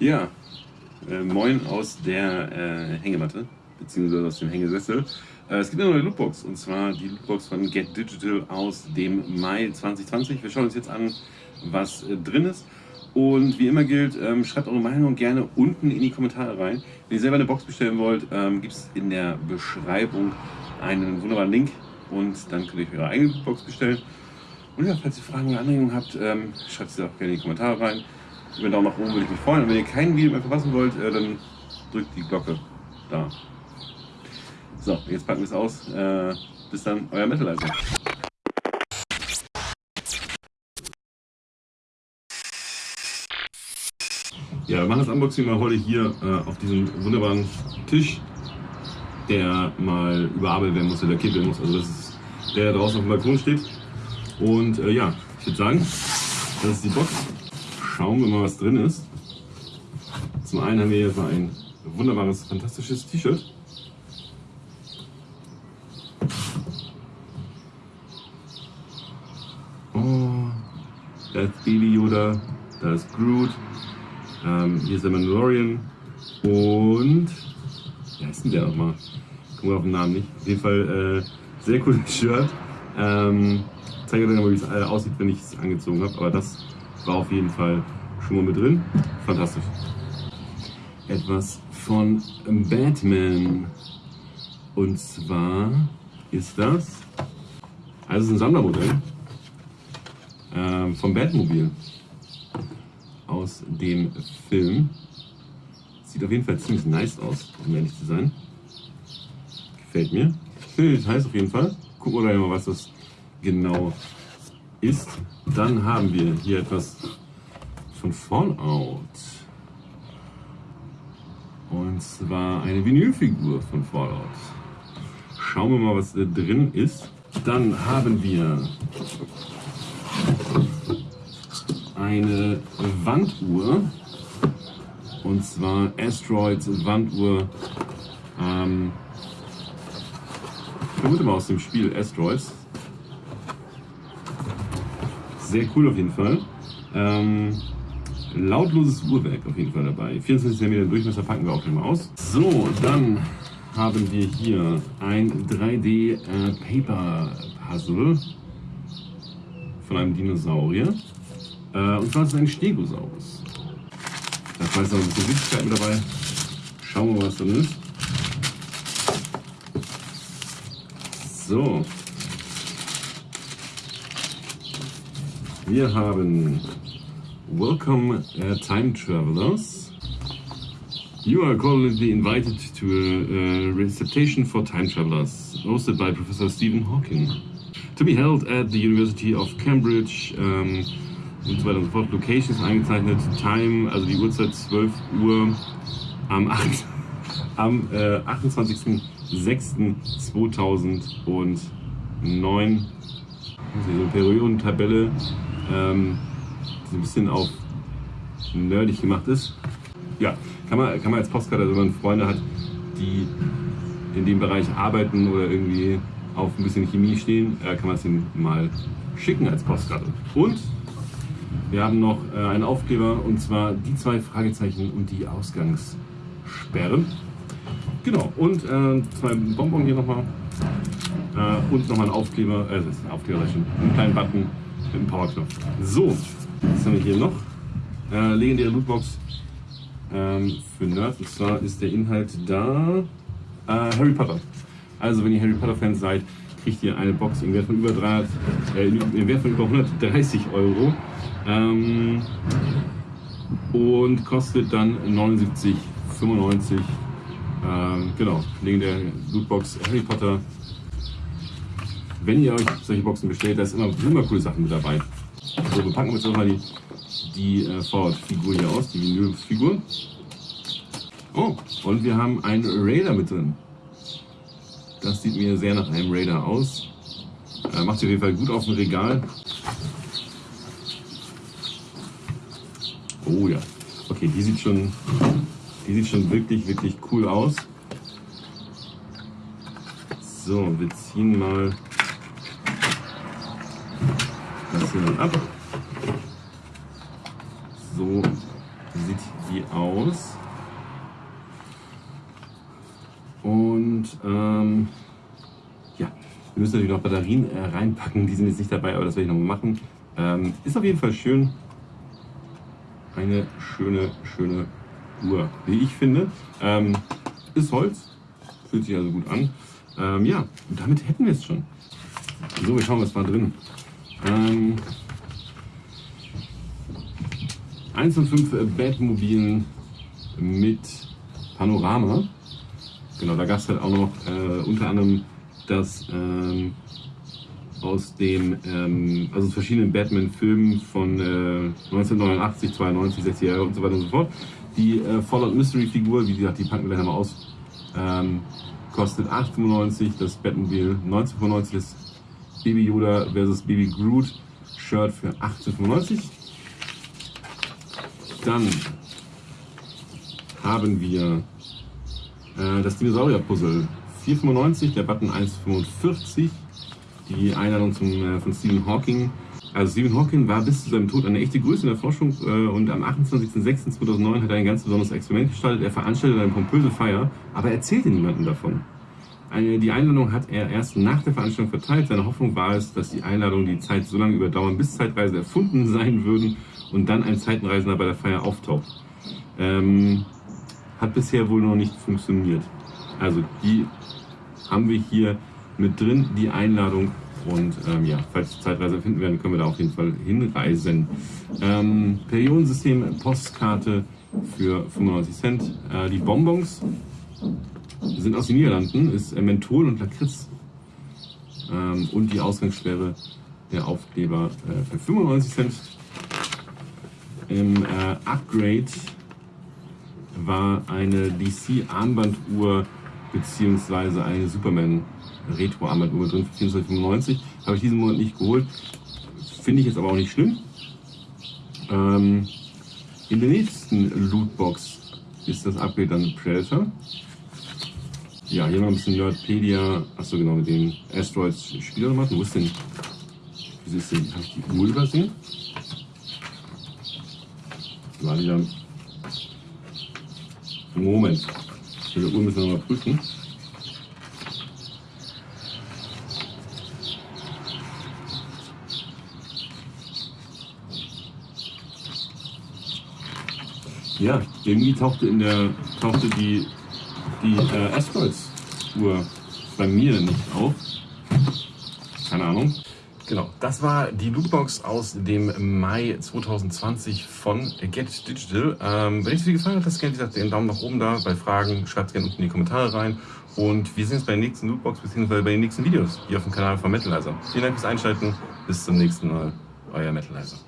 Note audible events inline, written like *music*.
Ja, äh, moin aus der äh, Hängematte, beziehungsweise aus dem Hängesessel. Äh, es gibt eine neue Lootbox, und zwar die Lootbox von Get Digital aus dem Mai 2020. Wir schauen uns jetzt an, was äh, drin ist. Und wie immer gilt, ähm, schreibt eure Meinung gerne unten in die Kommentare rein. Wenn ihr selber eine Box bestellen wollt, ähm, gibt es in der Beschreibung einen wunderbaren Link und dann könnt ihr euch eure eigene Box bestellen. Und ja, falls ihr Fragen oder Anregungen habt, ähm, schreibt sie auch gerne in die Kommentare rein. Über einen Daumen nach oben würde ich mich freuen. Und wenn ihr kein Video mehr verpassen wollt, äh, dann drückt die Glocke da. So, jetzt packen wir es aus. Äh, bis dann, euer Metalizer. Ja, wir machen das Unboxing mal heute hier äh, auf diesem wunderbaren Tisch, der mal überarbeitet werden muss, der lackiert werden muss. Also das ist der, der draußen auf dem Balkon steht. Und äh, ja, ich würde sagen, das ist die Box. Schauen wir mal, was drin ist. Zum einen haben wir hier so ein wunderbares, fantastisches T-Shirt. Oh, da ist Baby Yoda, da ist Groot, ähm, hier ist der Mandalorian und wie heißt denn der nochmal? Gucken wir auf den Namen nicht. Auf jeden Fall äh, sehr cooles *laughs* Shirt. Ähm, zeige euch mal, wie es äh, aussieht, wenn ich es angezogen habe. Aber das war auf jeden Fall schon mal mit drin. Fantastisch. Etwas von Batman. Und zwar ist das, also ein Sammlermodell ähm, vom Batmobil aus dem Film. Sieht auf jeden Fall ziemlich nice aus, um ehrlich zu sein. Gefällt mir. Schöne Details auf jeden Fall. Gucken wir gleich mal, was das genau ist. Dann haben wir hier etwas von Fallout. Und zwar eine Vinylfigur von Fallout. Schauen wir mal, was drin ist. Dann haben wir eine Wanduhr. Und zwar Asteroids Wanduhr. Ähm, ich vermute mal aus dem Spiel Asteroids. Sehr cool auf jeden Fall. Ähm, lautloses Uhrwerk auf jeden Fall dabei. 24 cm Durchmesser packen wir auch mal aus. So, dann haben wir hier ein 3D äh, Paper Puzzle von einem Dinosaurier. Äh, und zwar ist es ein Stegosaurus. Da ist noch ein bisschen Süßigkeit mit dabei. Schauen wir mal, was drin ist. So. Wir haben Welcome uh, Time Travelers. You are cordially invited to a, a reception for time travelers, hosted by Professor Stephen Hawking. To be held at the University of Cambridge. Um, und so weiter und so fort. Locations eingezeichnet, Time, also die Uhrzeit 12 Uhr am, 8, *laughs* am äh, 28.06.2009. So eine Periodentabelle, ähm, die ein bisschen auf nerdig gemacht ist. Ja, kann man, kann man als Postkarte, also wenn man Freunde hat, die in dem Bereich arbeiten oder irgendwie auf ein bisschen Chemie stehen, äh, kann man es ihnen mal schicken als Postkarte. Und wir haben noch äh, einen Aufkleber und zwar die zwei Fragezeichen und die Ausgangssperre. Genau, und äh, zwei Bonbon hier nochmal. Äh, und nochmal ein Aufkleber, äh, das ein einen kleinen Button mit einem Powerknopf. So, was haben wir hier noch? Äh, legendäre Lootbox ähm, für Nerds. Und zwar ist der Inhalt da äh, Harry Potter. Also wenn ihr Harry Potter Fans seid, kriegt ihr eine Box im Wert von über, 300, äh, im Wert von über 130 Euro ähm, und kostet dann 79,95. Ähm, genau, wegen der Lootbox Harry Potter. Wenn ihr euch solche Boxen bestellt, da ist immer, immer coole Sachen mit dabei. So, wir packen jetzt nochmal die, die äh, Ford-Figur hier aus, die Vinyl-Figur. Oh, und wir haben einen Raider mit drin. Das sieht mir sehr nach einem Raider aus. Äh, macht auf jeden Fall gut auf dem Regal. Oh ja. Okay, die sieht schon, die sieht schon wirklich, wirklich cool aus. So, wir ziehen mal hier dann ab. So sieht die aus. Und ähm, ja, wir müssen natürlich noch Batterien äh, reinpacken, die sind jetzt nicht dabei, aber das werde ich noch machen. Ähm, ist auf jeden Fall schön. Eine schöne, schöne Uhr, wie ich finde. Ähm, ist Holz, fühlt sich also gut an. Ähm, ja, und damit hätten wir es schon. So, wir schauen, was war drin. Ähm, 1 und 5 Batmobilen mit Panorama. Genau, da gab es halt auch noch äh, unter anderem das ähm, aus den ähm, also verschiedenen Batman-Filmen von äh, 1989, 92, 60 Jahre und so weiter und so fort. Die äh, Fallout Mystery-Figur, wie gesagt, die packen wir gleich mal aus, ähm, kostet 8,95. Das Batmobil 19,95. Das Baby Yoda versus Baby Groot Shirt für 18,95. Dann haben wir äh, das Dinosaurier-Puzzle 4,95, der Button 1,45. Die Einladung zum, äh, von Stephen Hawking. Also Stephen Hawking war bis zu seinem Tod eine echte Größe in der Forschung äh, und am 28.06.2009 hat er ein ganz besonderes Experiment gestartet. Er veranstaltete eine pompöse Feier, aber erzählte niemandem davon. Die Einladung hat er erst nach der Veranstaltung verteilt. Seine Hoffnung war es, dass die Einladung die Zeit so lange überdauern, bis Zeitreisen erfunden *laughs* sein würden und dann ein Zeitenreisender bei der Feier auftaucht. Ähm, hat bisher wohl noch nicht funktioniert. Also die haben wir hier mit drin, die Einladung. Und ähm, ja, falls Zeitreise finden werden, können wir da auf jeden Fall hinreisen. Ähm, Periodensystem, Postkarte für 95 Cent. Äh, die Bonbons sind aus den Niederlanden, ist Menthol und Lakritz. Ähm, und die Ausgangssperre der Aufkleber äh, für 95 Cent. Im äh, Upgrade war eine DC-Armbanduhr bzw. eine Superman Retro-Armbanduhr drin für 24,95. Habe ich diesen Monat nicht geholt. Finde ich jetzt aber auch nicht schlimm. Ähm, in der nächsten Lootbox ist das Upgrade dann Predator. Ja, hier noch ein bisschen Nerdpedia. Achso, genau, mit den Asteroids Spielermatten. Wo ist denn. Wieso ist denn. Habe ich die Uhr übersehen? War dann. Moment. Die Uhr müssen wir nochmal prüfen. Ja, irgendwie tauchte in der tauchte die die äh, Asteroids-Uhr bei mir nicht auf. Keine Ahnung. Genau, das war die Lootbox aus dem Mai 2020 von Get Digital. Ähm, wenn euch das Video gefallen hat, lasst gerne den Daumen nach oben da. Bei Fragen schreibt gerne unten in die Kommentare rein. Und wir sehen uns bei der nächsten Lootbox bzw. bei den nächsten Videos hier auf dem Kanal von Metalizer. Vielen Dank fürs Einschalten. Bis zum nächsten Mal. Euer Metalizer.